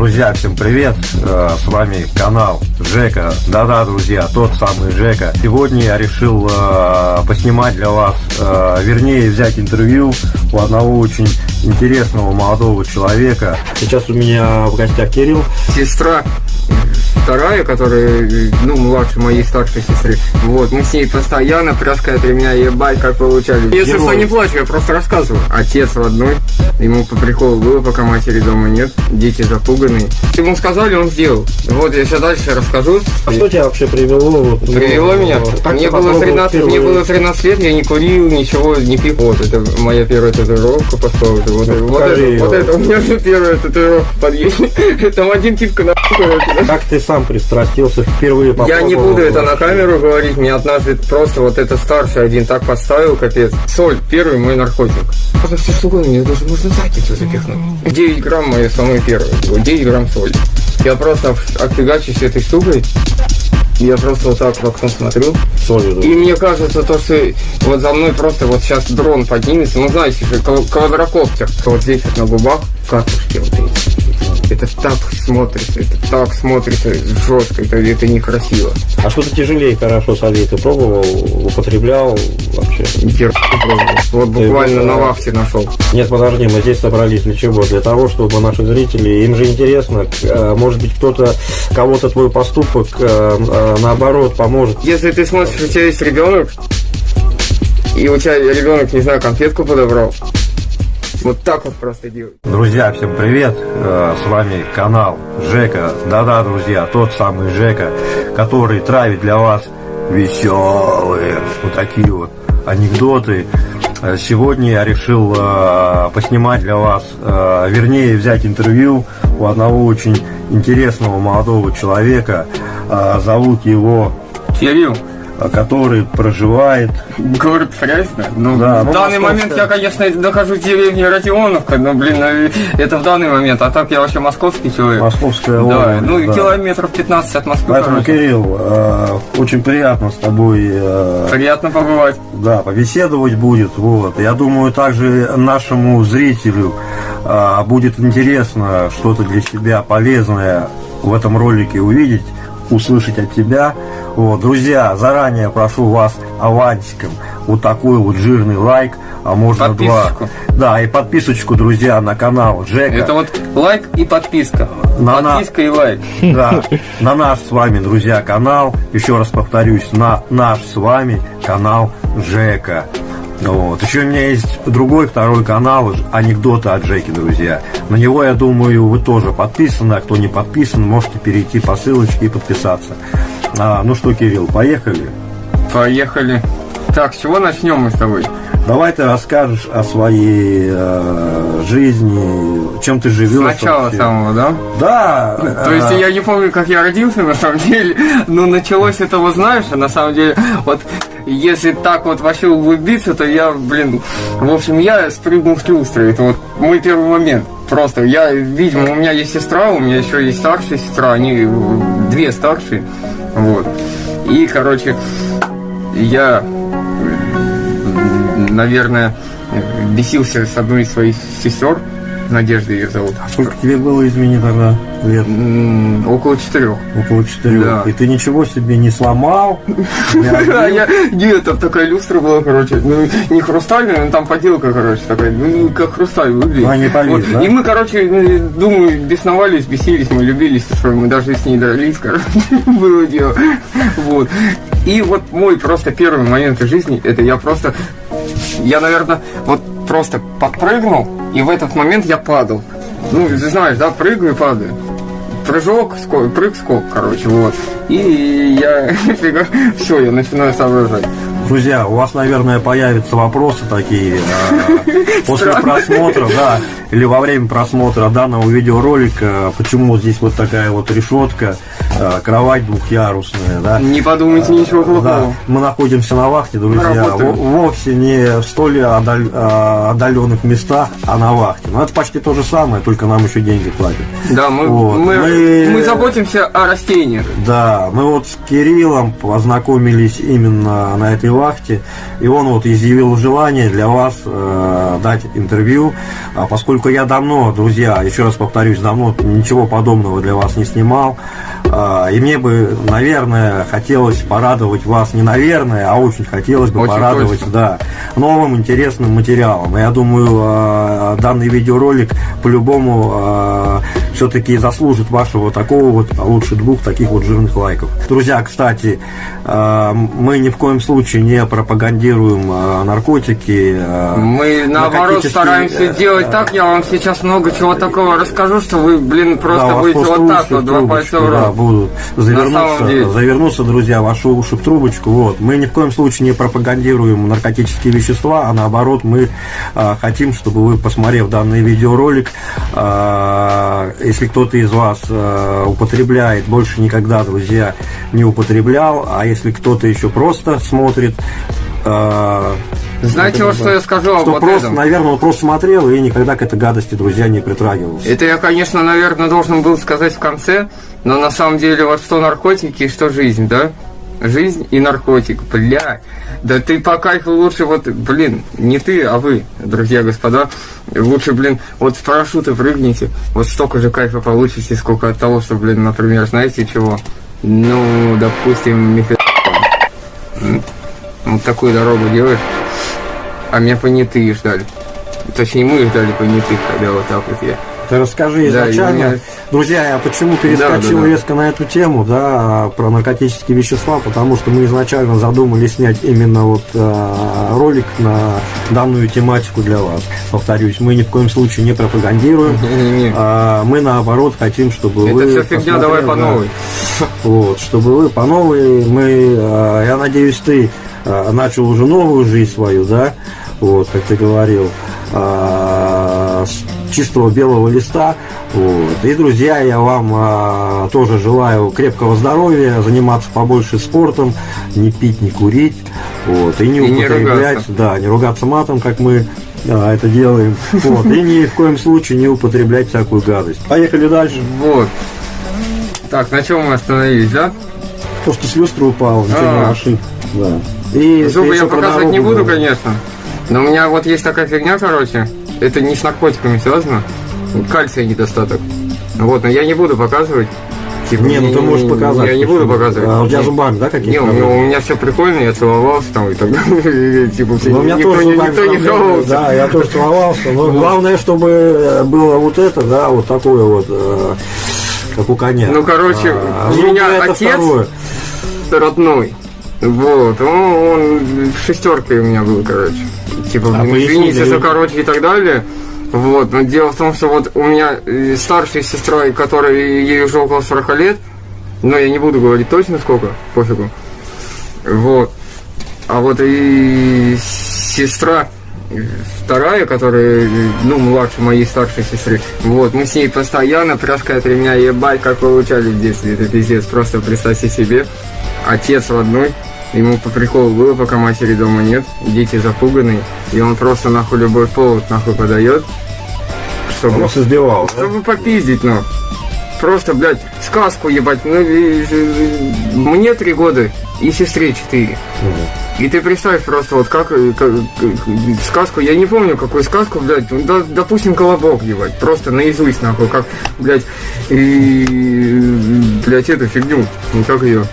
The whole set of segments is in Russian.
Друзья, всем привет! Э, с вами канал Жека. Да-да, друзья, тот самый Жека. Сегодня я решил э, поснимать для вас, э, вернее, взять интервью у одного очень интересного молодого человека. Сейчас у меня в гостях Кирилл. Сестра вторая, которая, ну, младше моей старшей сестры. Вот, мы с ней постоянно пряска от ремня, ебать, как получали. Если что, не плачу, я просто рассказываю. Отец родной, ему по приколу было, пока матери дома нет, дети запуганные. Ему сказали, он сделал. Вот, я сейчас дальше расскажу. А что тебя вообще привело? Привело ну, меня? Мне было, 13, мне было 13 лет, я не курил, ничего, не пил. Вот, это моя первая татуировка поставила. Вот, вот, вот, это, вот это у меня же первая татуировка в подъезде. Там один типка на Как ты сам пристрастился впервые Я не буду это на камеру говорить, мне однажды просто вот это старший один так поставил, капец. Соль, первый мой наркотик. Это все что угодно, мне даже можно задницу запихнуть. 9 грамм мои самые первые, 9 грамм соли. Я просто офигачусь этой штукой, я просто вот так в окно смотрю. Солью, И мне кажется, то, что вот за мной просто вот сейчас дрон поднимется, ну знаете, квадрокоптер, вот здесь вот на губах, катушки вот эти это так смотрится, это так смотрится жестко, это, это некрасиво. А что-то тяжелее хорошо солей ты пробовал, употреблял вообще? Хер пробовал. Вот буквально ты, на вахте нашел. Нет, подожди, мы здесь собрались для чего? Для того, чтобы наши зрители, им же интересно, э, может быть, кто-то, кого-то твой поступок э, э, наоборот поможет. Если ты смотришь, у тебя есть ребенок, и у тебя ребенок, не знаю, конфетку подобрал, вот так вот просто делать. Друзья, всем привет! Э, с вами канал Жека. Да-да, друзья, тот самый Жека, который травит для вас веселые вот такие вот анекдоты. Э, сегодня я решил э, поснимать для вас, вернее взять интервью у одного очень интересного молодого человека. Зовут его Кирилл который проживает... Город Фрязино? Ну, да, в ну, данный момент я, конечно, нахожусь в деревне Родионовка, но, блин, э, это в данный момент, а так я вообще московский человек. Московская область. Да, ну, да. километров 15 от Москвы. Поэтому, короче. Кирилл, э, очень приятно с тобой... Э, приятно побывать. Да, побеседовать будет, вот. Я думаю, также нашему зрителю э, будет интересно что-то для себя полезное в этом ролике увидеть услышать от тебя. Вот, друзья, заранее прошу вас авансиком вот такой вот жирный лайк, а можно два. Да, и подписочку, друзья, на канал Джека. Это вот лайк и подписка. На подписка на... и лайк. Да, на наш с вами, друзья, канал. Еще раз повторюсь, на наш с вами канал Жека. Вот. Еще у меня есть другой, второй канал, анекдоты от Джеки, друзья. На него, я думаю, вы тоже подписаны, а кто не подписан, можете перейти по ссылочке и подписаться. А, ну что, Кирилл, поехали? Поехали. Так, с чего начнем мы с тобой? Давай ты расскажешь о своей э, жизни, чем ты живешь. Сначала вообще. самого, да? Да. То есть я не помню, как я родился, на самом деле, но началось это, вот знаешь, а на самом деле, вот если так вот вообще углубиться, то я, блин, в общем, я спрыгнул с люстры. Это вот мой первый момент. Просто я, видимо, у меня есть сестра, у меня еще есть старшая сестра, они две старшие. Вот. И, короче, я, наверное, бесился с одной из своих сестер, Надежда ее зовут. А сколько тебе было, извини, тогда лет? Около четырех. Около четырех. Да. И ты ничего себе не сломал? Нет, там такая люстра была, короче, ну, не хрустальная, но там поделка, короче, такая, ну, как хрусталь выглядит. А, не полез, И мы, короче, ну, думаю, бесновались, бесились, мы любились, мы даже с ней дрались, короче, было дело. Вот. И вот мой просто первый момент в жизни, это я просто, я, наверное, вот просто подпрыгнул, и в этот момент я падал. Ну, ты знаешь, да, прыгаю и падаю. Прыжок, скок, прыг, скок, короче, вот. И я, все, я начинаю соображать. Друзья, у вас, наверное, появятся вопросы такие э, после просмотра, да, или во время просмотра данного видеоролика, почему здесь вот такая вот решетка, э, кровать двухъярусная, да. Не подумайте ничего плохого. Да, мы находимся на вахте, друзья, вовсе не в столь э, отдаленных местах, а на вахте. Но это почти то же самое, только нам еще деньги платят. Да, мы, вот. мы, мы, мы заботимся о растениях. Да, мы вот с Кириллом познакомились именно на этой вахте, и он вот изъявил желание для вас э, дать интервью, а поскольку поскольку я давно, друзья, еще раз повторюсь, давно ничего подобного для вас не снимал, а, и мне бы, наверное, хотелось порадовать вас, не наверное, а очень хотелось бы Очень порадовать, точно. да, новым интересным материалом. Я думаю, а, данный видеоролик по-любому все-таки заслужит вашего такого вот, а лучше двух таких вот жирных лайков. Друзья, кстати, а, мы ни в коем случае не пропагандируем а, наркотики. а, Мы наоборот стараемся э, делать так. Я вам сейчас много чего такого расскажу, что вы, блин, Да, просто вас будете вот так вот, два пальца в да, рот. будут На самом завернуться, завернуться, друзья, ваши уши в трубочку. Вот. Мы ни в коем случае не пропагандируем наркотические вещества, а наоборот мы хотим, чтобы вы, посмотрев данный видеоролик, если кто-то из вас а, употребляет, больше никогда, друзья, не употреблял, а если кто-то еще просто смотрит, а, Знаете, вот что я скажу об что вот просто, этом? наверное, он просто смотрел и никогда к этой гадости, друзья, не притрагивался. Это я, конечно, наверное, должен был сказать в конце, но на самом деле вот что наркотики и что жизнь, да? Жизнь и наркотик, бля. Да ты по кайфу лучше вот, блин, не ты, а вы, друзья, господа. Лучше, блин, вот с парашюта прыгните, вот столько же кайфа получите, сколько от того, что, блин, например, знаете чего? Ну, допустим, мифе... Вот такую дорогу делаешь, а меня понятые ждали. Точнее, мы ждали понятых, когда вот так вот я. Ты расскажи Да, изначально. у меня- Друзья, я почему перескочил Да, да, да. резко на эту тему, да, про наркотические вещества, потому что мы изначально задумали снять именно вот э, ролик на данную тематику для вас. Повторюсь, мы ни в коем случае не пропагандируем. А мы наоборот хотим, чтобы Это вы все фигня, давай по да, новой. вот, чтобы вы по новой, мы, э, я надеюсь, ты э, начал уже новую жизнь свою, да, вот, как ты говорил, э, с чистого белого листа, вот. И, друзья, я вам э, тоже желаю крепкого здоровья, заниматься побольше спортом, не пить, не курить, вот, и не И не употреблять, ругаться. да, не ругаться матом, как мы да, это делаем, вот, и ни в коем случае не употреблять всякую гадость. Поехали дальше. Вот. Так, на чем мы остановились, да? То, что с люстры упал, ничего А. не ошиб. Да. И Зубы я показывать не буду, говорил. конечно. Но у меня вот есть такая фигня, короче. Это не с наркотиками связано. Кальция недостаток. Вот, но я не буду показывать. Типа, Не, ну ты можешь показать. Я не буду показывать. А у тебя зубами, да, какие-то? Не, у меня, у меня все прикольно, я целовался там и так далее. Типа, Ну, у меня никто, тоже зубами никто не жаловался. Да, я тоже целовался. Но главное, чтобы э, было вот это, да, вот такое вот, э, как у коня. Ну, короче, А, у зубы меня отец- родной. Вот, он, он шестеркой у меня был, короче. Типа, А извините за короче и так далее. Вот, но дело в том, что вот у меня э, старшая сестра, которой ей уже около 40 лет, но я не буду говорить точно сколько, пофигу. Вот. А вот и сестра э, вторая, которая, э, ну, младше моей старшей сестры, вот, мы с ней постоянно пряжкой от ремня, ебать, как получали в детстве, это пиздец, просто представьте себе, отец родной, ему по приколу было, пока матери дома нет, дети запуганные, и он просто нахуй любой повод нахуй подает, чтобы, Он вас избивал, да? чтобы попиздить, ну. Просто, блядь, сказку ебать. Ну, и- и- мне три года и сестре четыре. И ты представь просто вот как, как- как- сказку, я не помню какую сказку, блядь, ну, да- допустим, колобок ебать, просто наизусть нахуй, как, блядь, и, блядь, эту фигню, ну как ее.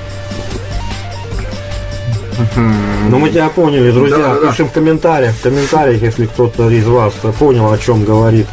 Ну, мы тебя поняли, друзья. Да, да, да. Пишем в комментариях, в комментариях, если кто-то из вас понял, о чем говорит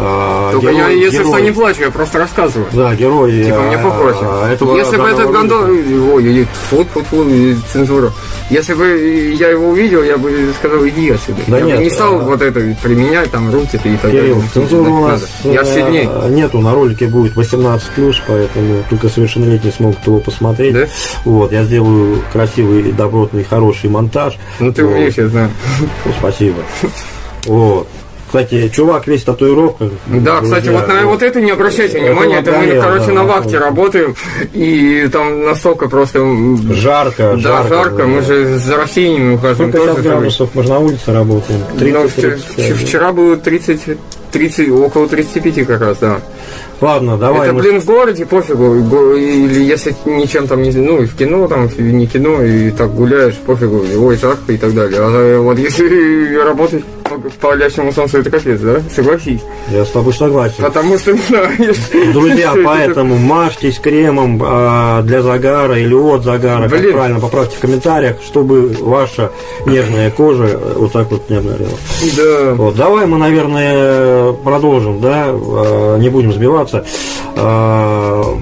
э, Только я, герой- если что, герой. не плачу, я просто рассказываю. Да, герой. Типа э, мне попроще. этого Если бы этот гондон... Ой, фу, фу, фу, цензура. Если бы я его увидел, я бы сказал, иди отсюда. Да я нет, бы не стал а- вот это применять, там, руки и так Кирилл, далее. цензуры у Надо. нас Я все э, дней. нету, на ролике будет 18+, поэтому только совершеннолетние смогут его посмотреть. Да? Вот, я сделаю красивый, добротный, хороший монтаж. Ну ты умеешь, я знаю. Спасибо. Вот. Кстати, чувак весь в татуировках. Да, кстати, Друзья, вот на вот это не обращайте Это внимания, это мы, обгорело, короче, да, на да. вахте работаем, и там настолько просто... Жарко, Да, жарко. жарко, мы же за растениями ухаживаем Сколько тоже. градусов? Мы же на улице работаем. 30, Ну, вчера, 35, да. вчера было 30, 30, около 35 как раз, да. Ладно, давай. Это, мы- блин, в городе пофигу. Или если ничем там не... Ну, и в кино там, и не кино, и так гуляешь, пофигу. Ой, жарко и так далее. А вот если работать по палящему солнцу это капец, да? Согласись. Я с тобой согласен. Потому что, знаю, Друзья, поэтому мажьтесь кремом а, для загара или от загара, как Блин. правильно, поправьте в комментариях, чтобы ваша нежная кожа э, вот так вот не обгорела. Да. Вот, давай мы, наверное, продолжим, да, э, не будем сбиваться. М,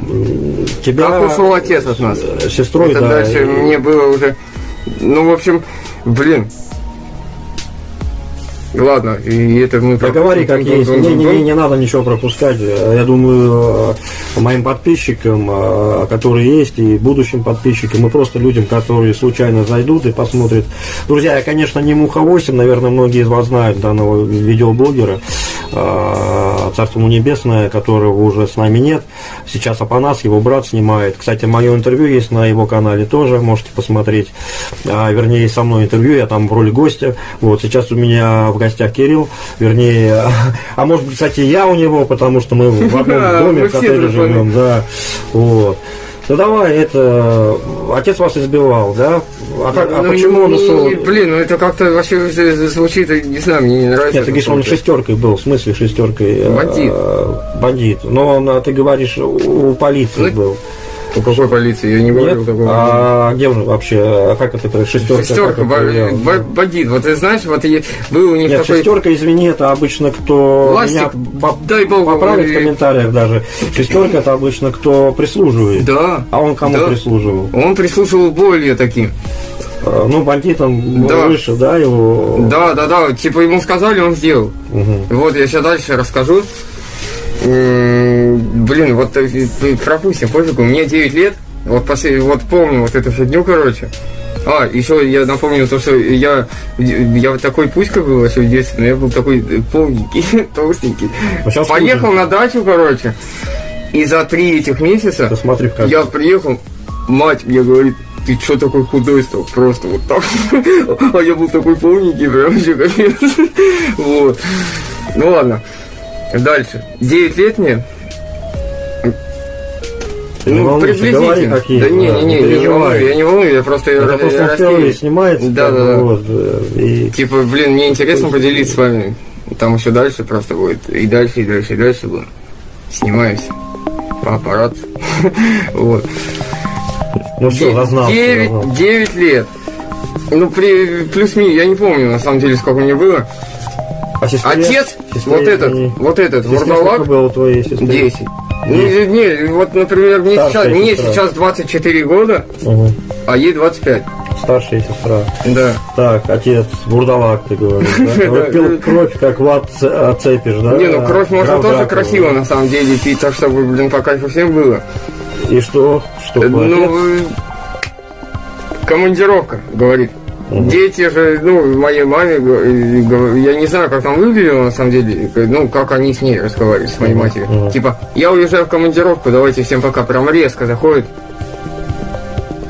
Тебя Как ушел отец от нас? сестрой, Это да, дальше и- мне было уже... Ну, в общем, блин. Ладно, и это мы... Да говори как есть, не, не, не, не надо ничего пропускать. Я думаю, э, моим подписчикам, э, которые есть, и будущим подписчикам, и просто людям, которые случайно зайдут и посмотрят. Друзья, я, конечно, не Муха 8, наверное, многие из вас знают данного видеоблогера, э, Царство ему небесное, которого уже с нами нет. Сейчас Апанас, его брат снимает. Кстати, мое интервью есть на его канале тоже, можете посмотреть. А, вернее, со мной интервью, я там в роли гостя. Вот, сейчас у меня в гостях Кирилл, вернее, а может быть, кстати, я у него, потому что мы в одном доме, в коттедже живем, да. Вот. Ну давай, это отец вас избивал, да? А, как- а Ну, почему он не- ушел? Блин, ну это как-то вообще звучит, не знаю, мне не нравится. Нет, ты говоришь, он шестеркой был, в смысле шестеркой? э, Бандит. Бандит. Но он, а, ты говоришь, у полиции Ну, был. У какой полиции? Я не говорил Нет? такого. А где он вообще? А как это? это шестерка? Шестерка, это бандит. Вот ты знаешь, вот и был у них Нет, такой... шестерка, извини, это обычно кто Ластик, меня дай бог, поправит в комментариях даже. Шестерка это обычно кто прислуживает. Да. А он кому Да. прислуживал? Он прислушивал более таким. А, Ну, бандитам Да. выше, да, его. Да, да, да. Типа ему сказали, он сделал. Мгм. Вот я сейчас дальше расскажу. Блин, вот э, э, пропустим, пофигу, мне 9 лет, вот, после, вот помню вот эту фигню, короче. А, еще я напомню то, что я, я вот такой пуська был еще в детстве, но я был такой э, полненький, толстенький. А Поехал на дачу, короче, и за три этих месяца Да смотри, как. я приехал, мать мне говорит, ты что такой худой стал? Просто вот так. А я был такой полненький, прям вообще капец. Вот. Ну ладно. Дальше. 9 лет мне. Ты не Ну, волнуйся, приблизительно. как есть, Да не, не, не не, я не волную, я не волную, я просто... Это ра- просто впервые снимается. Да, да, да. вот, э, и Типа, блин, мне интересно поделиться с вами. Там еще дальше просто будет. И дальше, и дальше, и дальше будет. Снимаемся. По аппарату. Вот. Ну все, зазнался. 9, зазнался. 9 лет. Ну, при, плюс-минус, я не помню, на самом деле, сколько мне было. А сестре? Отец, Сестре вот этот, не- вот этот, Сестре вурдалак, было у твоей сестры? 10. Не, не, вот, например, мне Старшая сейчас, мне сестра. сейчас 24 года, Мгм. а ей 25. Старшая сестра. Да. Так, отец, бурдалак, ты говоришь, да? Пил кровь, как Влад Ц- а, да? Не, ну кровь можно тоже красиво, на самом деле, пить, так чтобы, блин, по кайфу всем было. И что? Что? Ну, э, командировка, говорит. Дети же, ну, моей маме, я не знаю, как там выглядело, на самом деле, ну, как они с ней разговаривали, с моей матерью. мгм. Типа, я уезжаю в командировку, давайте всем пока, прям резко заходит.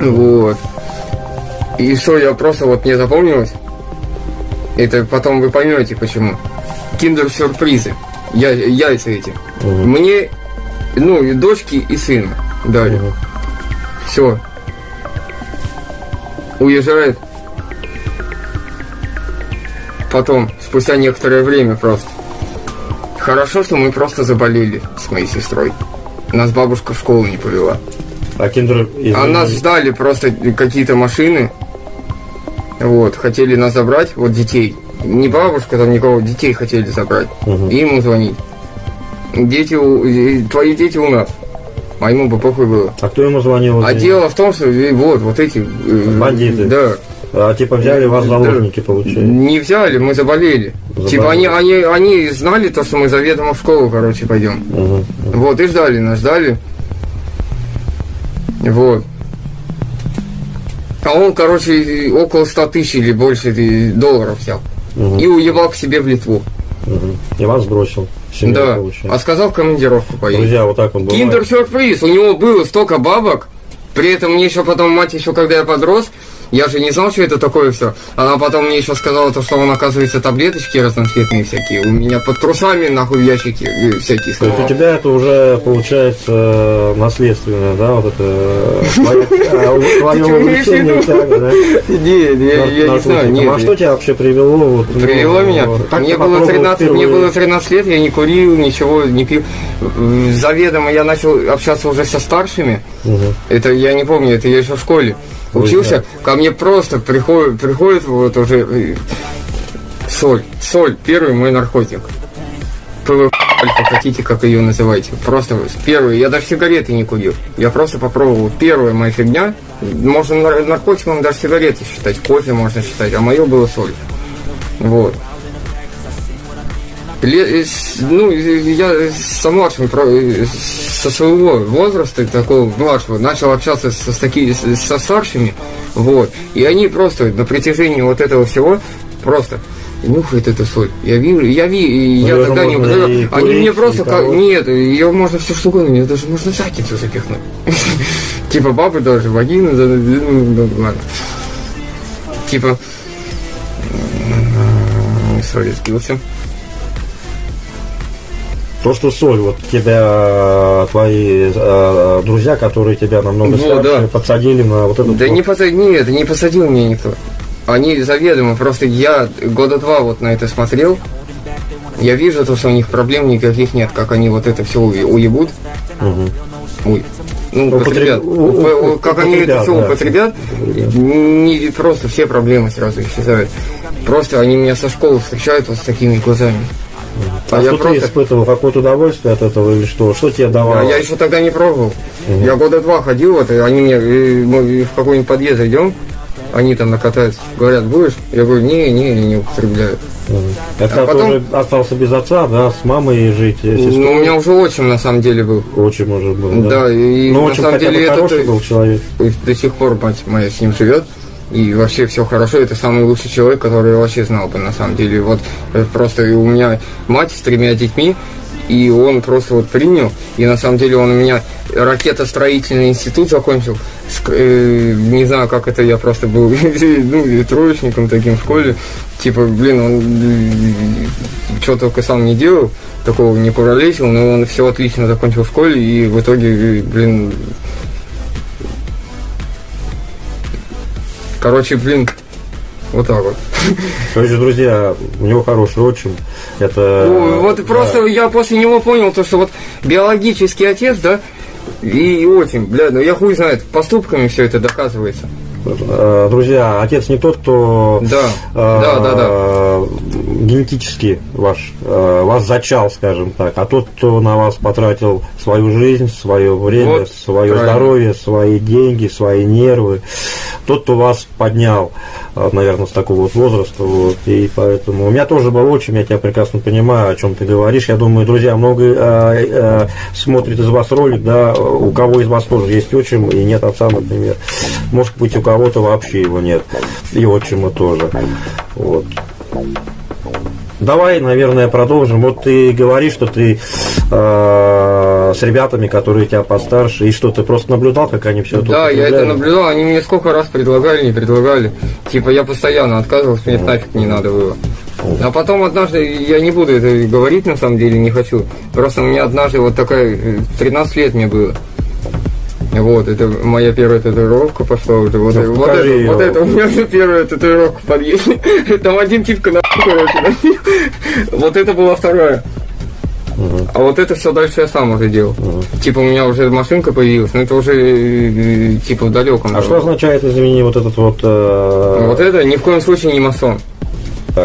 Вот. И что, я просто вот не запомнилось. Это потом вы поймете, почему. Киндер-сюрпризы. Я, яйца эти. Мгм. Мне, ну, и дочки, и сына дали. Мгм. Все. Уезжает. Потом, спустя некоторое время просто. Хорошо, что мы просто заболели с моей сестрой. Нас бабушка в школу не повела. А киндер... А нас ждали просто какие-то машины. Вот, хотели нас забрать, вот детей. Не бабушка, там никого, детей хотели забрать. Мгм. И ему звонить. Дети, у- твои дети у нас. А ему бы похуй было. А кто ему звонил? А дело в том, что вот, вот эти... э, Бандиты. Да. А типа взяли вас заложники, получается? Не взяли, мы заболели. Заболели. Типа они, они, они знали то, что мы заведомо в школу, короче, пойдем. Мгм. Вот, и ждали нас, ждали. Вот. А он, короче, около 100 тысяч или больше долларов взял. Мгм. И уебал к себе в Литву. Мгм. И вас бросил. Да. получается. А сказал в командировку поедет. Друзья, вот так он бывает. Киндер сюрприз. У него было столько бабок. При этом мне еще потом мать еще, когда я подрос, Я же не знал, что это такое все. Она потом мне еще сказала, то, что он, оказывается, таблеточки разноцветные всякие. У меня под трусами, нахуй, в ящике э, всякие. То есть у тебя это уже получается наследственное, да, вот это твое увлечение тяга, да? Не, я, не знаю, нет. А что тебя вообще привело? Привело ну, меня? Мне было, попробовал 13, мне было 13 лет, я не курил, ничего не пил. Заведомо я начал общаться уже со старшими. Это я не помню, это я еще в школе учился. Ко мне просто приходит, приходит вот уже э, соль. Соль, первый мой наркотик. ПВ, альфа, хотите, как ее называйте. Просто первый. Я даже сигареты не курил. Я просто попробовал. Первая моя фигня. Можно нар- наркотиком даже сигареты считать. Кофе можно считать. А мое было соль. Вот. Э, с- ну, э, я со младшим, э, со своего возраста, такого младшего, начал общаться со, с таки- с- со старшими, вот, и они просто на протяжении вот этого всего просто нюхают эту соль. Я вижу, я ви, я её тогда не и Они курить, мне просто, как- нет, ее можно все что угодно, мне даже можно задницу запихнуть. Типа бабы даже, вагины, да, да, ну, ну, ладно. Типа, сори, сбился. То, что соль, вот тебя э, твои э, друзья, которые тебя намного Ну, старше, да. подсадили на вот этот Да вот- не посадил, нет, не посадил меня никто. Они заведомо, просто я года два вот на это смотрел. Я вижу то, что у них проблем никаких нет, как они вот это все уебут. Мгм. Ой. Ну, Употреб- употребят. у- у- Уп- Как они это употребят, все да. употребят, не, просто все проблемы сразу исчезают. Просто они меня со школы встречают вот с такими глазами. А, А я что ты просто- испытывал какое-то удовольствие от этого или что? Что тебе А давало? я еще тогда не пробовал. Я года два ходил, вот, и они мне мы в какой-нибудь подъезд идем, они там накатаются, говорят, будешь? Я говорю, не, не, я не употребляю. Мгм. Это А потом- тоже остался без отца, да, с мамой жить, Ну, у меня уже отчим на самом деле был. Очень может быть, да. Да, и Но на очень самом деле этот, э, был человек. До сих пор мать моя с ним живет. И вообще все хорошо, это самый лучший человек, который я вообще знал бы на самом деле. Вот э, просто у меня мать с тремя детьми, и он просто вот принял, и на самом деле он у меня ракетостроительный институт закончил. Э, не знаю, как это я просто был ну, троечником таким в школе. Типа, блин, он что только сам не делал, такого не куролесил, но он все отлично закончил в школе, и в итоге, э, блин, Короче, блин, вот так вот. Короче, друзья, у него хороший отчим. Это... Ну, вот да. просто я после него понял, то, что вот биологический отец, да, и отчим, бля, ну я хуй знает, поступками все это доказывается. Э, Друзья, отец не тот, кто Да, э, да, да, да. генетически ваш, э, вас зачал, скажем так, а тот, кто на вас потратил свою жизнь, свое время, Вот, свое правильно. здоровье, свои деньги, свои нервы, тот, кто вас поднял, э, наверное, с такого вот возраста, вот, и поэтому у меня тоже был отчим, я тебя прекрасно понимаю, о чем ты говоришь, я думаю, друзья, много э, э, смотрит из вас ролик, да, у кого из вас тоже есть отчим и нет отца, например, может быть, у кого-то вообще его нет, и отчима тоже, вот. Давай, наверное, продолжим. Вот ты говоришь, что ты э, с ребятами, которые тебя постарше, и что ты просто наблюдал, как они все это Да, я это наблюдал, они мне сколько раз предлагали, не предлагали. Типа я постоянно отказывался, мне это нафиг не надо было. А потом однажды, я не буду это говорить на самом деле, не хочу. Просто у меня однажды вот такая, э, 13 лет мне было. Вот, это моя первая татуировка пошла уже. Вот, Ну, вот, покажи это, вот это у меня уже первая татуировка в подъезде. Там один типка на короче. да. Вот это была вторая. А вот это все дальше я сам уже делал. Типа у меня уже машинка появилась, но это уже э, типа в далеком. А что означает, извини, вот этот вот... э, Вот это ни в коем случае не масон.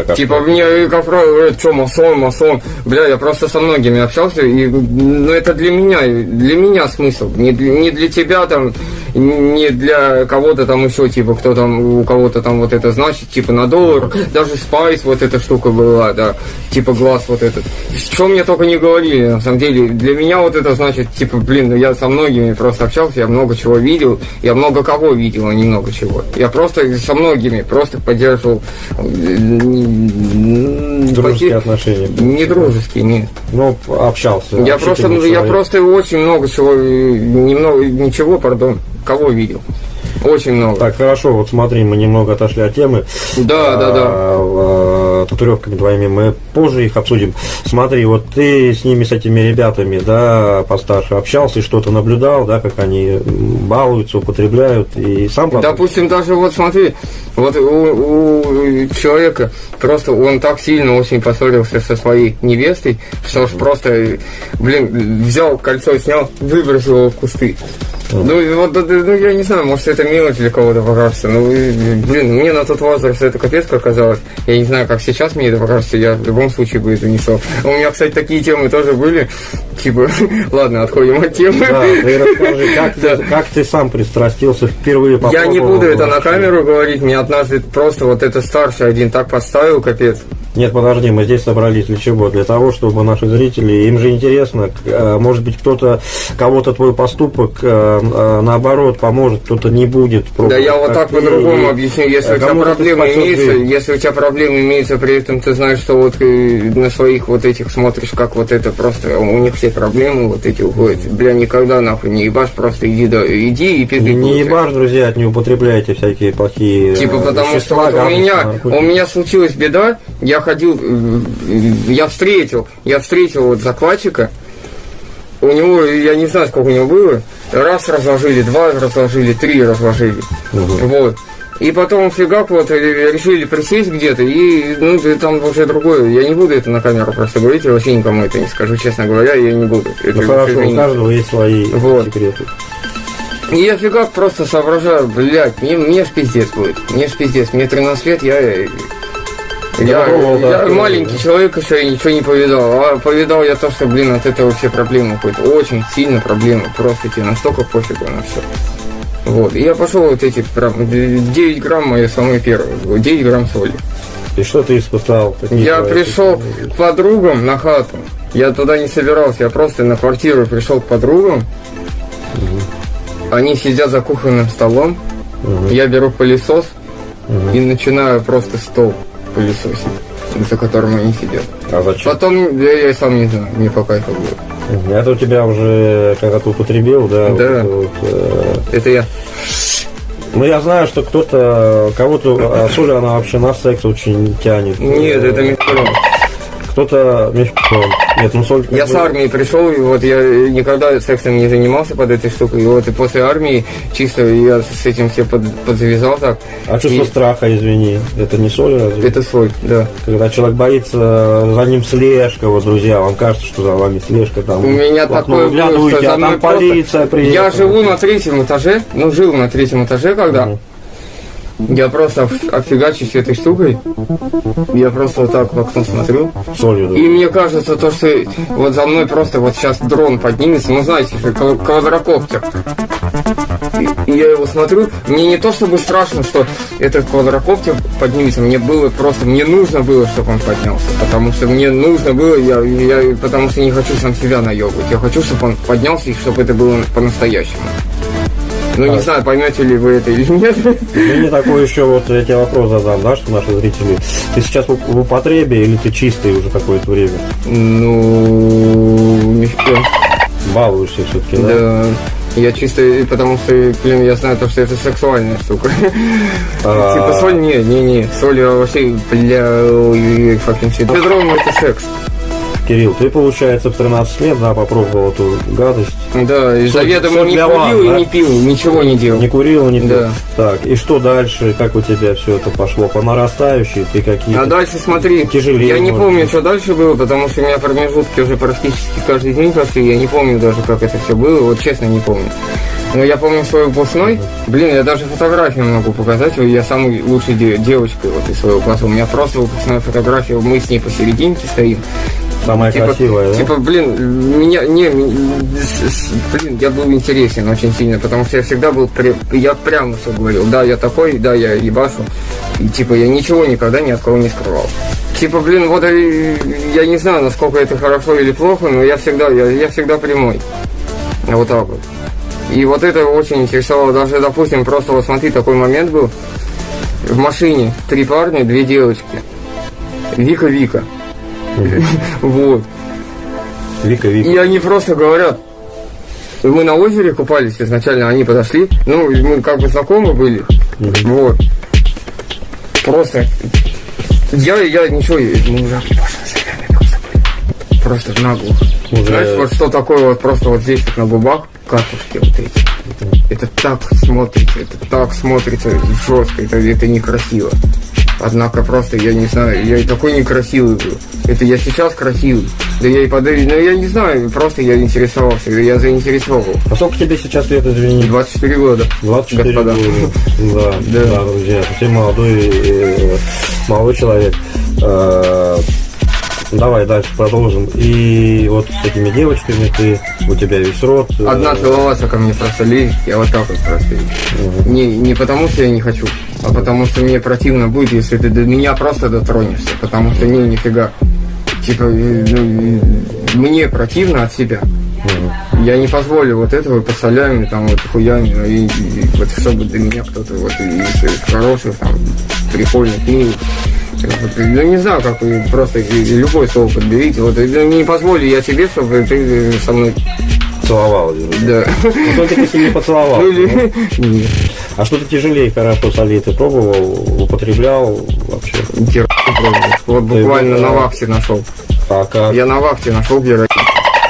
А Типа мне, э, как правило, что масон, масон. Бля, я просто со многими общался, и ну, это для меня, для меня смысл. Не для, не для тебя там, не для кого-то там еще, типа, кто там, у кого-то там вот это значит, типа на доллар. Даже спайс вот эта штука была, да, типа глаз вот этот. Что мне только не говорили, на самом деле. Для меня вот это значит, типа, блин, ну я со многими просто общался, я много чего видел, я много кого видел, а не много чего. Я просто со многими просто поддерживал Дружеские поте- отношения. Не дружеские, нет. Ну, общался. Я просто, я человек. просто очень много чего, немного, ничего, пардон, кого видел. Очень много. Так, хорошо, вот смотри, мы немного отошли от темы. Да, да, да. А, татуировками твоими мы позже их обсудим. Смотри, вот ты с ними, с этими ребятами, да, постарше общался и что-то наблюдал, да, как они балуются, употребляют и сам потом... Допустим, даже вот смотри, вот у, у человека просто он так сильно очень поссорился со своей невестой, что уж просто, блин, взял кольцо, снял, выбросил его в кусты. Ну, вот, ну, я не знаю, может, это мелочь для кого-то покажется. Ну, блин, мне на тот возраст это капец как казалось. Я не знаю, как сейчас мне это покажется, я в любом случае бы это несу. У меня, кстати, такие темы тоже были. Типа, ладно, отходим от темы. Да, ты расскажи, как, да. ты, как ты сам пристрастился впервые Я не буду это на камеру говорить, мне однажды просто вот это старший один так поставил, капец. Нет, подожди, мы здесь собрались для чего? Для того, чтобы наши зрители, им же интересно, э, может быть, кто-то, кого-то твой поступок, э, э, наоборот, поможет, кто-то не будет. Да я вот так по-другому объясню. Если у тебя проблемы имеются, если у тебя проблемы имеются, при этом ты знаешь, что вот на своих вот этих смотришь, как вот это просто, у них все проблемы вот эти уходят. Бля, никогда нахуй не ебашь, просто иди, да, иди и пизды. Не ебашь, друзья, не употребляйте всякие плохие Типа потому что у меня, у меня случилась беда, я ходил, я встретил, я встретил вот закладчика, у него, я не знаю, сколько у него было, раз разложили, два разложили, три разложили, угу. вот. И потом фигак вот решили присесть где-то, и ну там уже другое. Я не буду это на камеру просто говорить, я вообще никому это не скажу, честно говоря, я не буду. Это ну хорошо, у каждого есть свои вот. секреты. И я фигак просто соображаю, блядь, мне, мне ж пиздец будет. Мне ж пиздец, мне 13 лет, я я, я, да, я маленький человек еще и ничего не повидал. А повидал я то, что, блин, от этого все проблемы какой-то. Очень сильно проблемы. Просто тебе настолько пофигу на все. Вот. И я пошел вот эти 9 грамм мои самые первые. 9 грамм соли. И что ты испытал? я пришел к подругам на хату. Я туда не собирался, я просто на квартиру пришел к подругам. Угу. Они сидят за кухонным столом. Угу. Я беру пылесос угу. и начинаю просто стол пылесосить, за которым они сидят. А зачем? Потом, я, я сам не знаю, мне по кайфу будет. Это у тебя уже когда-то употребил, да? Да. Вот, вот, э... Это я. Ну, я знаю, что кто-то, кого-то, а соль, она вообще на секс очень тянет. Нет, это микрон кто-то. Нет, ну соль... Я с армии пришел, и вот я никогда сексом не занимался под этой штукой. И вот и после армии чисто я с этим все под, подзавязал так. А чувство и... страха, извини, это не соль разве? Это соль, да. Когда человек боится, за ним слежка, вот, друзья, вам кажется, что за вами слежка там. У меня такое было, что за а там полиция приехала. Я живу на третьем этаже, ну, жил на третьем этаже, когда... Угу. Я просто офигачусь этой штукой. Я просто вот так в окно смотрю. Солью, да. И мне кажется, то, что вот за мной просто вот сейчас дрон поднимется, ну знаете, квадрокоптер. И, я его смотрю, мне не то чтобы страшно, что этот квадрокоптер поднимется, мне было просто, мне нужно было, чтобы он поднялся. Потому что мне нужно было, я, я потому что не хочу сам себя наебывать. Я хочу, чтобы он поднялся и чтобы это было по-настоящему. Ну, не знаю, поймете ли вы это или нет. Мне такой еще вот я тебе вопрос задам, да, что наши зрители. Ты сейчас в употребе или ты чистый уже какое-то время? Ну, не Балуешься все-таки, да? Да. Я чисто, потому что, блин, я знаю то, что это сексуальная штука. А. Типа соль, не, не, не, соль вообще, бля, факин. Бедром это секс. Кирилл, ты, получается, в 13 лет, да, попробовал эту гадость. Да, и заведомо не курил вас, и да? не пил, ничего не делал. Не курил, не пил. Да. Так, и что дальше? Как у тебя все это пошло? По нарастающей? Ты какие А дальше смотри, тяжелее, я не помню, быть. что дальше было, потому что у меня промежутки уже практически каждый день прошли. Я не помню даже, как это все было, вот честно не помню. Но я помню свой выпускной. Блин, я даже фотографию могу показать. Я самой лучшей девочкой вот из своего класса. У меня просто выпускная фотография. Мы с ней посерединке стоим. Самая типа, красивая, да? Типа, блин, меня, не, блин, я был интересен очень сильно, потому что я всегда был, я прямо все говорил, да, я такой, да, я ебашу, и, типа, я ничего никогда ни от кого не скрывал. Типа, блин, вот я не знаю, насколько это хорошо или плохо, но я всегда, я, я всегда прямой. Вот так вот. И вот это очень интересовало. Даже, допустим, просто вот смотри, такой момент был. В машине три парня, две девочки. Вика-Вика. Вот. Вика, Вика. И они просто говорят, мы на озере купались изначально, они подошли. Ну, мы как бы знакомы были. Вот. Просто. Я, я ничего, мы уже просто наглухо. Уже- Знаешь, вот что такое вот просто вот здесь вот на губах катушки вот эти. Это так смотрится, это так смотрится жестко, это, это некрасиво. Однако просто, я не знаю, я и такой некрасивый был. Это я сейчас красивый. Да я и подаю, ну я не знаю, просто я интересовался, я заинтересовал. А сколько тебе сейчас лет, извини? 24 года. 24 господа. года. Да, Да. друзья. Ты молодой, э, молодой человек. Давай дальше продолжим. И вот с этими девочками ты, у тебя весь рот. э, Одна целоваться ко мне просто лезет, я вот так вот просто. Не, не потому что я не хочу, а потому что мне противно будет, если ты до меня просто дотронешься, потому что не, нифига. Типа, э, ну, э, мне противно от себя. Я не позволю вот этого по солями, там, вот хуями, ну, и, и вот чтобы до меня кто-то вот из, из хороших, там, прикольных, милых. Вот, Ну, не знаю, как просто любое слово подберите. Вот, не позволю я тебе, чтобы ты э, со мной... Целовал. Да. Ну, только если не поцеловал. Ну, или... Нет. А что-то тяжелее хорошо солей ты пробовал, употреблял вообще? Героин пробовал. Вот буквально на вахте нашел. А как? Я на вахте нашел героин.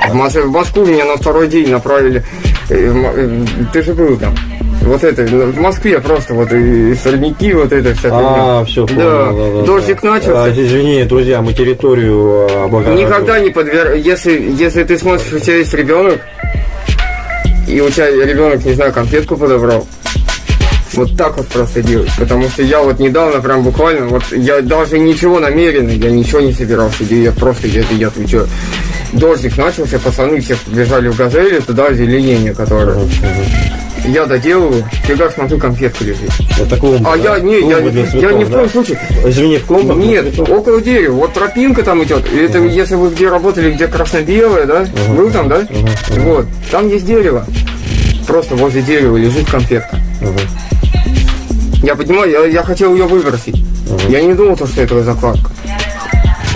В, Мос- в Москву меня на второй день направили. Э, э, Ты же был там. Вот это, ну, в Москве просто вот и сорняки, вот это вся А, все, Да, дождик начался. А, извини, друзья, мы территорию а, облагораживаем. Никогда не подвер... Если, если ты смотришь, у тебя есть ребенок, и у тебя ребенок, не знаю, конфетку подобрал, вот так вот просто делать. Потому что я вот недавно прям буквально, вот я даже ничего намеренно, я ничего не собирался делать, я просто, я, я отвечаю. Дождик начался, пацаны все бежали в газели, туда озеленение, которое. Я доделываю, фига смотрю, конфетка лежит. Это клумба, А я, не, я, я ни в коем случае. Извини, в клумбах? Нет, около дерева. Вот тропинка там идет. И Это если вы где работали, где красно-белое, да? Был там, да? Вот. Там есть дерево. Просто возле дерева лежит конфетка. Я понимаю, я, я хотел ее выбросить. Я не думал, то, что это закладка.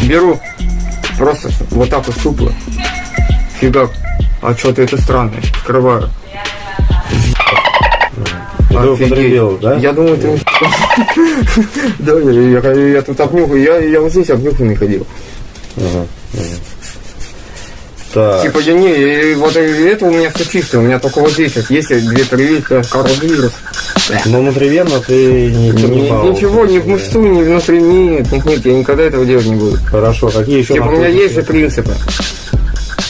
Беру. Просто вот так вот щупло. Фига. А что-то это странное. Скрываю. Офигеть. да? Я думаю, ты... Да, я, тут обнюхаю, я, я вот здесь обнюханный ходил. Так, Типа, я не, вот это у меня все чисто, у меня только вот здесь вот есть две прививки, коронавирус. но внутривенно ты не Ни- принимал. Ничего, ни в мышцу, ни внутри, нет, нет, нет, я никогда этого делать не буду. Хорошо, какие еще Типа, у меня есть же принципы.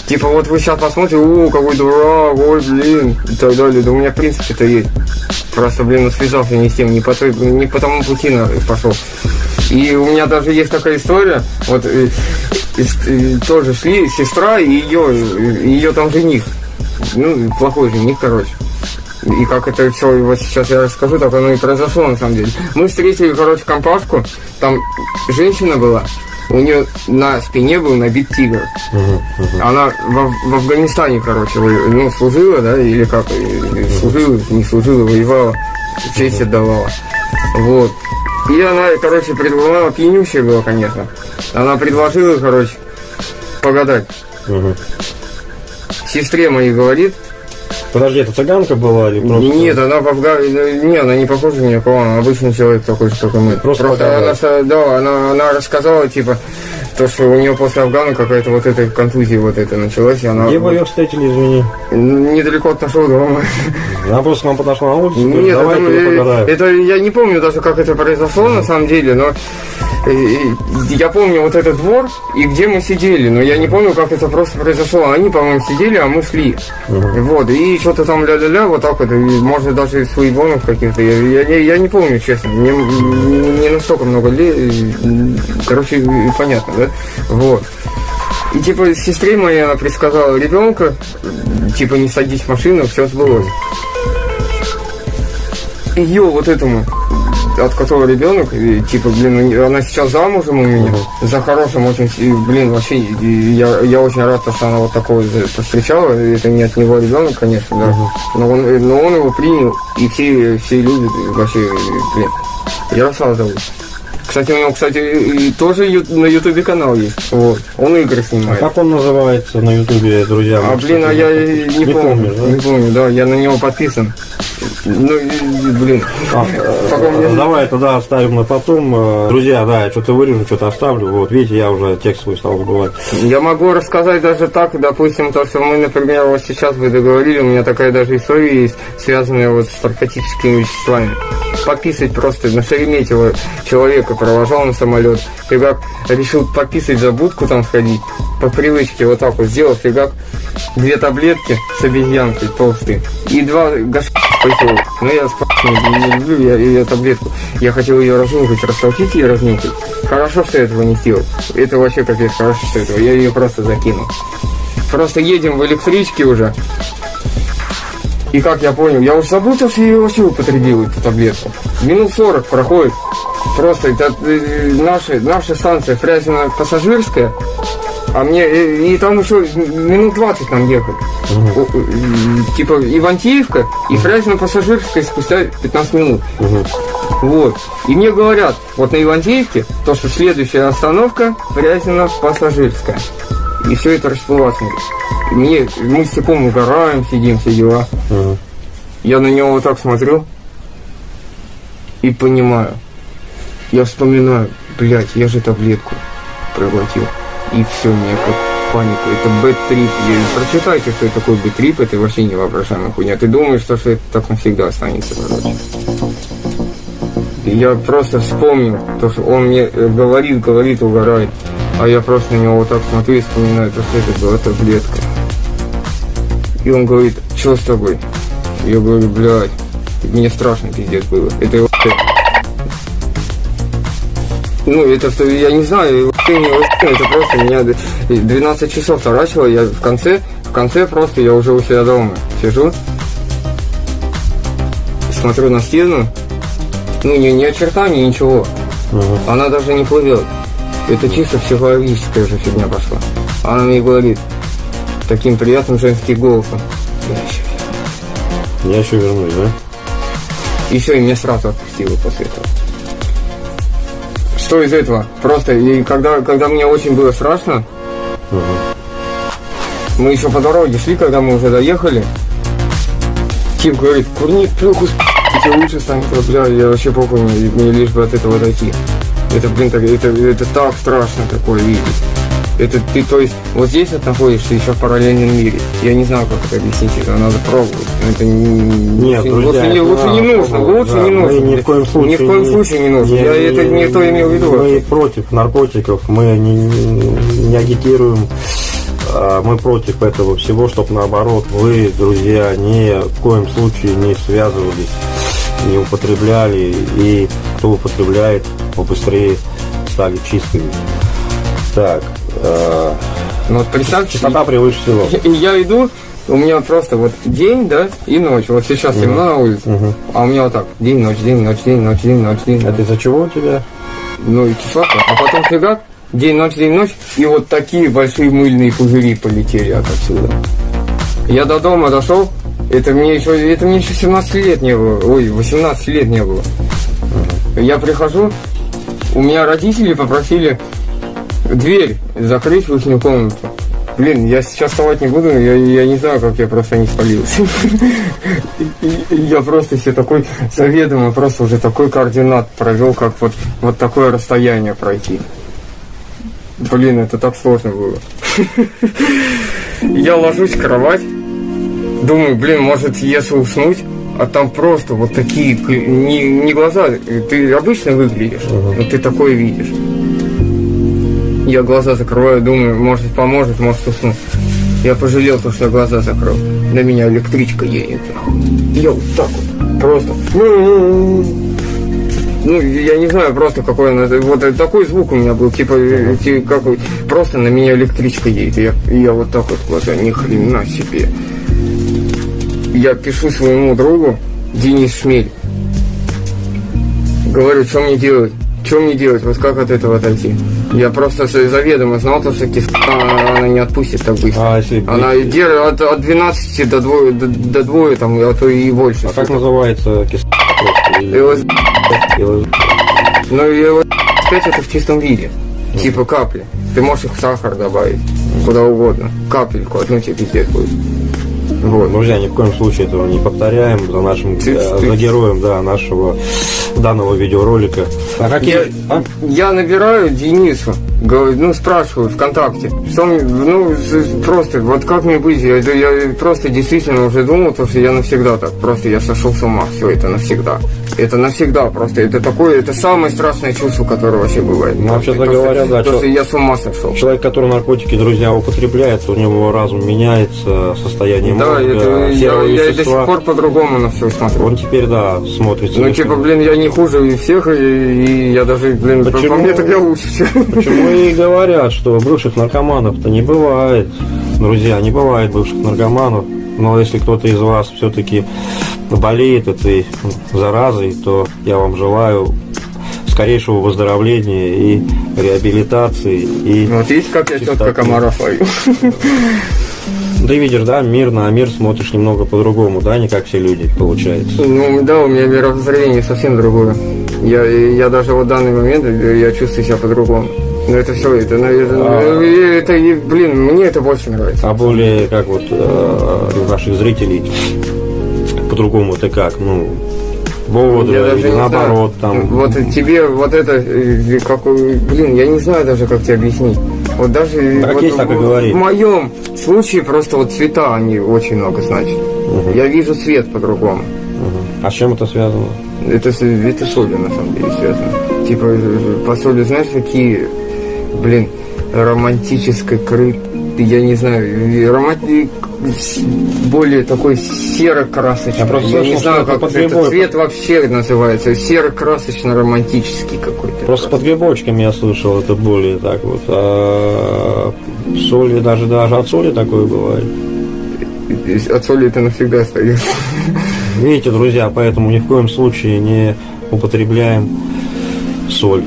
Типа, вот вы сейчас посмотрите, о, какой дурак, ой, блин, и так далее. Да у меня принципы-то есть. Просто, блин, ну, связался не с тем, не по, той- не по тому пути пошел. И у меня даже есть такая история, вот э, из- э, тоже шли сестра и ее, ее там жених. Ну, плохой жених, короче. И как это все вот сейчас я расскажу, так оно и произошло на самом деле. Мы встретили, короче, компашку, там женщина была, у нее на спине был набит тигр. Она в, в Афганистане, короче, ну, служила, да, или как, и служила, не служила, воевала, честь отдавала. Вот. И она, короче, предложила, пьянющая была, конечно. Она предложила, короче, погадать. Мгм. Сестре моей говорит, Подожди, это цыганка была или просто? Нет, она Афгане... Не, она не похожа ни на кого, она обычный человек такой же, как и мы. Просто Просто она, да, она, она рассказала, типа, то, что у нее после Афгана какая-то вот эта контузия вот эта началась, и она... Где вы ее встретили, извини? Недалеко от нашего дома. Она просто к вам подошла на улицу, говорит, Нет, давай это, это я не помню даже, как это произошло на самом деле, но я помню вот этот двор и где мы сидели, но я не помню, как это просто произошло. Они, по-моему, сидели, а мы шли. Вот, и что-то там ля-ля-ля, вот так вот, и, может, даже из своебонов каких-то. Я, я, не- я не помню, честно. Мне не настолько много лет. Короче, э, понятно, да? Вот. И типа сестре моей она предсказала ребенка, типа не садись в машину, все сбылось. Ее вот этому, от которого ребенок, и, типа, блин, ну, она сейчас замужем у меня, за хорошим очень, и, блин, вообще, и я, я очень рад, что она вот такого повстречала, это не от него ребенок, конечно, да, но, он, но он его принял, и все, все любят, и вообще, блин, Ярослав зовут. Кстати, у него, кстати, тоже на ютубе канал есть. Вот. Он игры А снимает. как он называется на ютубе, друзья? А, блин, а я и не, помню. помнишь, да? Не помню, да, я на него подписан. Ну, блин. А, мне- э, Давай тогда оставим на потом. Э, Друзья, да, я что-то вырежу, что-то оставлю. Вот, видите, я уже текст свой стал забывать. Я могу рассказать даже так, допустим, то, что мы, например, вот сейчас вы договорили, у меня такая даже история есть, связанная вот с наркотическими веществами. Пописать просто на Шереметьево человека провожал на самолет, фигак решил пописать за будку там сходить, по привычке вот так вот сделал, фигак две таблетки с обезьянкой толстые и два гашка пошел. Ну я спрашиваю, не, люблю я ее таблетку. Я хотел ее разнюхать, растолкить и разнюхать. Хорошо, что я этого не сделал. Это вообще капец, хорошо, что этого. Я ее просто закинул. Просто едем в электричке уже. И как я понял, я уже забыл, то, что я ее вообще употребил, эту таблетку. Минут 40 проходит. Просто это э, наша, наша станция Фрязино пассажирская, а мне, и, и там еще минут 20 нам ехать. Э, Типа Ивантеевка и Фрязино пассажирская спустя 15 минут. Вот. И мне говорят, вот на Ивантеевке, то, что следующая остановка Фрязино пассажирская. И все это расплываться. Мне, мы с Степом угораем, сидим, все дела. Мгм. Я на него вот так смотрю и понимаю. Я вспоминаю, блядь, я же таблетку проглотил. И все, мне как паника. Это bad trip. Прочитайте, что это такое bad trip, это вообще невоображаемая хуйня. Ты думаешь, что, что это так навсегда останется, короче. Я просто вспомнил, то, что он мне э, говорит, говорит, угорает. А я просто на него вот так смотрю и вспоминаю, то, что это была таблетка. И он говорит, что с тобой? Я говорю, блядь, мне страшно пиздец было. Это ну, это что, я не знаю, вообще не вообще, это просто меня д- 12 часов таращило, я в конце, в конце просто я уже у себя дома сижу, смотрю на стену, ну, ни, ни очертаний, ничего, Мгм. она даже не плывет. Это чисто психологическая же фигня пошла. Она мне говорит таким приятным женским голосом. «Я щас Я еще вернусь, да? И все, и меня сразу отпустило после этого. Что из этого? Просто, и когда, когда мне очень было страшно, Мгм. мы еще по дороге шли, когда мы уже доехали, Тим говорит, курни плюху, с***, тебе лучше станет, бля, я вообще похуй, мне, мне лишь бы от этого дойти. Это, блин, так, это, это так страшно такое видеть. Это ты, то есть, вот здесь вот находишься еще в параллельном мире. Я не знаю, как это объяснить, это надо пробовать. Это не, Нет, лучше, друзья, лучше, не, лучше не нужно, лучше да. не нужно. ни в коем случае Ни в коем случае не нужно. Я это не то имел в виду. Мы против наркотиков, мы не, не агитируем, а, мы против этого всего, чтобы наоборот вы, друзья, ни в коем случае не связывались, не употребляли, и кто употребляет, побыстрее стали чистыми. Так, э, Ну вот представьте, чистота превыше всего. Я иду, у меня просто вот день, да, и ночь. Вот сейчас темно на улице, а у меня вот так день, ночь, день, ночь, день, ночь, день, ночь, день. Это из-за чего у тебя? Ну и числа, а потом фигак, день, ночь, день, ночь, и вот такие большие мыльные пузыри полетели отсюда. Я до дома дошел, это мне еще, это мне еще 17 лет не было, ой, 18 лет не было. Я прихожу, у меня родители попросили дверь закрыть в их комнату. Блин, я сейчас вставать не буду, я, я не знаю, как я просто не спалился. Я просто себе такой заведомо, просто уже такой координат провел, как вот, вот такое расстояние пройти. Блин, это так сложно было. Я ложусь в кровать, думаю, блин, может, если уснуть, а там просто вот такие, не, не глаза, ты обычно выглядишь, но ты такое видишь. Я глаза закрываю, думаю, может поможет, может усну. Я пожалел, то, что я глаза закрыл. На меня электричка едет. Я вот так вот, просто. Ну, я не знаю просто какой он, вот такой звук у меня был, типа, э, ти- как, вот, просто на меня электричка едет. Я, я вот так вот глаза, ни хрена себе. Я пишу своему другу, Денис Шмель. Говорю, что мне делать? Что мне делать? Вот как от этого отойти? Я просто заведомо знал, то, что киска она не отпустит так быстро. А если Она держит от, от 12 до двое, до, до двое, там, а то и больше. А как называется? Или- ЛС, или- ну, 25 это в чистом виде. Типа капли. Ты можешь их в сахар добавить. Куда угодно. Капельку, одну тебе пиздец будет. Вот. Друзья, ни в коем случае этого не повторяем за нашим э, за героем да, нашего данного видеоролика. А какие? Я, а? я набираю Денису, говорю, ну, спрашиваю ВКонтакте, что ну, просто, вот как мне быть, я, я просто действительно уже думал, то, что я навсегда так, просто я сошел с ума, все, это навсегда. Это навсегда просто, это такое, это самое страшное чувство, которое вообще бывает. Ну, вообще-то говоря, да, То, что я с ума сошел. Человек, который наркотики, друзья, употребляет, у него разум меняется, состояние Да, мозга, это, я, я до сих пор по-другому на все смотрю. Он теперь, да, смотрится. Ну, типа, блин, я не хуже всех, и, и я даже, блин, по- Почему? по мне так я лучше. Почему и говорят, что бывших наркоманов-то не бывает. Друзья, не бывает бывших наркоманов. Но если кто-то из вас все-таки болеет этой заразой, то я вам желаю скорейшего выздоровления и реабилитации. И Вот видишь, как я четко комаров ловлю. Ты видишь, да, мир на мир смотришь немного по-другому, да, не как все люди, получается. Ну да, у меня мировоззрение совсем другое. Я, я даже вот в данный момент э, я чувствую себя по-другому. Но это все, это, ну, это, А. э, это, блин, мне это больше нравится. А более, как вот э, у наших зрителей, по-другому это как, ну, бодро Я даже наоборот, знаю. там, Вот тебе вот это, э, какой, блин, я не знаю даже, как тебе объяснить. Вот даже э, Так вот есть, так и в- говори. в моем случае просто вот цвета, они очень много значат. Я вижу свет по-другому. Мгм. А с чем это связано? Это это соли на самом деле связано. Типа э, по соли, знаешь, такие, блин, романтической кры, я не знаю, с- более такой серо-красочный. Я просто Я не знаю, как под этот цвет вообще называется. Серо-красочно-романтический какой-то. Просто под грибочками я слышал, это более так вот. А соли даже даже от соли такое бывает. От соли это навсегда остается. Видите, друзья, поэтому ни в коем случае не употребляем соль.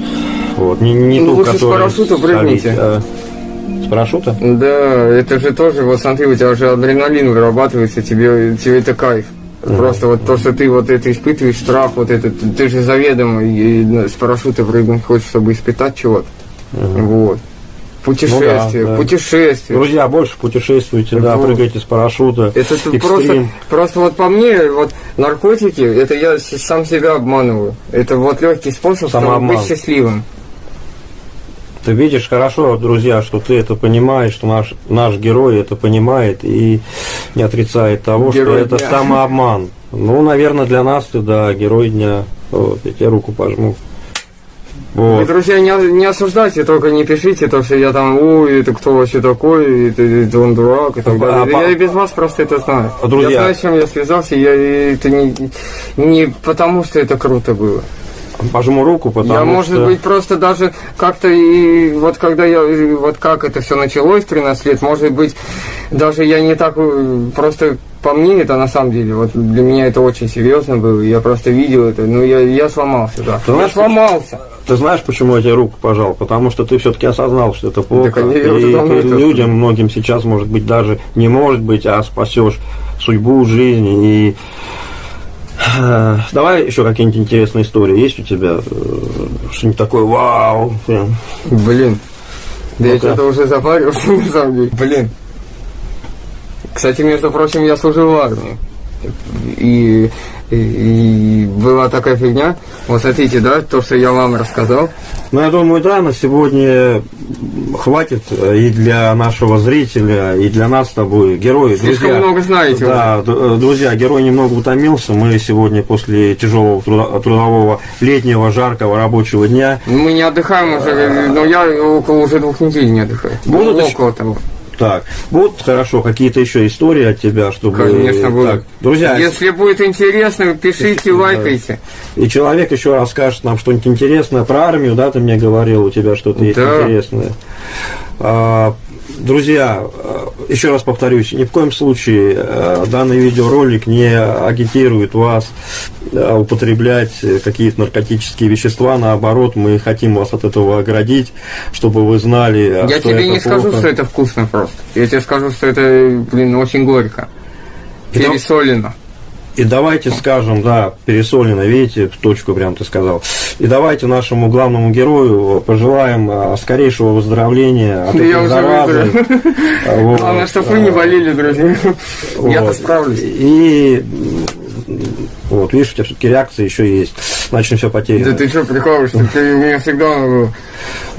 Вот. Не, не Ну, ту, лучше с парашюта прыгните. а С парашюта? Да, это же тоже, вот смотри, у тебя же адреналин вырабатывается, тебе, тебе это кайф. Просто вот то, что ты вот это испытываешь, страх, вот этот, ты же заведомо и, с парашюта прыгнуть хочешь, чтобы испытать чего-то. Вот. Путешествие, Ну да, да. путешествие. Друзья, больше путешествуйте, да, Вот. прыгайте с парашюта. Это экстрим. просто, просто вот по мне, вот наркотики, это я сам себя обманываю. Это вот легкий способ чтобы быть счастливым. Ты видишь хорошо, друзья, что ты это понимаешь, что наш, наш герой это понимает и не отрицает того, Герой что это дня. самообман. Ну, наверное, для нас ты, да, герой дня. Вот, я тебе руку пожму. Вы, Вот. друзья, не, не осуждайте, только не пишите то, что я там, ой, это кто вообще такой, это, это он дурак и так А, далее. по- Я и без вас просто это знаю. А, друзья- Я знаю, с чем я связался, я, это не, не потому, что это круто было. Пожму руку, потому я, может что... быть, просто даже как-то и вот когда я, вот как это все началось 13 лет, может быть, даже я не так, э, просто по мне это на самом деле, вот для меня это очень серьезно было, я просто видел это, ну я, я сломался, да. Ты я знаешь, сломался. Ты знаешь, почему я тебе руку пожал? Потому что ты все-таки осознал, что это плохо. уже и ты людям, многим сейчас, может быть, даже не может быть, а спасешь судьбу, жизнь. И давай еще какие-нибудь интересные истории есть у тебя? Э, Что-нибудь такое, вау. прям. Блин. Да я Ну-ка. что-то уже запарился, на самом деле. Блин. Кстати, между прочим, я служил в армии. И, и, и была такая фигня. Вот смотрите, да, то, что я вам рассказал. Ну, я думаю, да, на сегодня хватит и для нашего зрителя, и для нас с тобой, герои, Слишком друзья. много знаете Да, э, друзья, герой немного утомился. Мы сегодня после тяжелого труда- трудового летнего жаркого рабочего дня Мы не отдыхаем уже, но я около уже двух недель не отдыхаю. Будут Ну, около того. Так, будут хорошо какие-то еще истории от тебя, чтобы... Конечно, будут. Так, друзья, Если будет интересно, пишите, лайкайте. и человек еще расскажет нам что-нибудь интересное про армию, да, ты мне говорил, у тебя что-то есть Да. интересное. А, Друзья, э, еще раз повторюсь, ни в коем случае э, данный видеоролик не агитирует вас э, употреблять какие-то наркотические вещества. Наоборот, мы хотим вас от этого оградить, чтобы вы знали, Я что тебе не скажу, плохо. что это вкусно просто. Я тебе скажу, что это, блин, очень горько. Пересолено. И давайте скажем, да, пересолено, видите, в точку прям ты сказал. И давайте нашему главному герою пожелаем а, скорейшего выздоровления от я этой уже заразы. выздоровел. Вот. Главное, чтобы вы не болели, друзья. Я-то Вот. справлюсь. И вот, видишь, у тебя все-таки реакция еще есть. Начнем все Да потеряно. ты что, прикалываешься? Ты меня всегда э,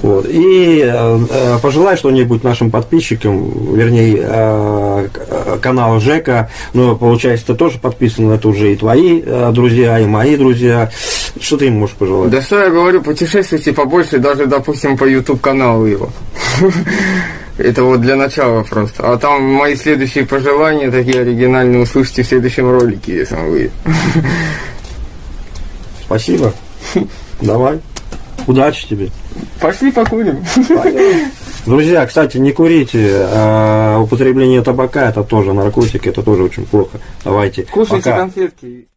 Вот. И э, э, пожелай что-нибудь нашим подписчикам, вернее, э, э, канал Жека. Ну, получается, ты тоже подписан, это уже и твои э, друзья, и мои друзья. Что ты им можешь пожелать? Да что я говорю, путешествуйте побольше, даже, допустим, по YouTube каналу его. Это вот для начала просто. А там мои следующие пожелания, такие оригинальные, услышите в следующем ролике, если он выйдет. Спасибо. Давай. Удачи тебе. Пошли покурим. Друзья, кстати, не курите. а употребление табака это тоже наркотик, это тоже очень плохо. Давайте. Кушайте Пока. конфетки.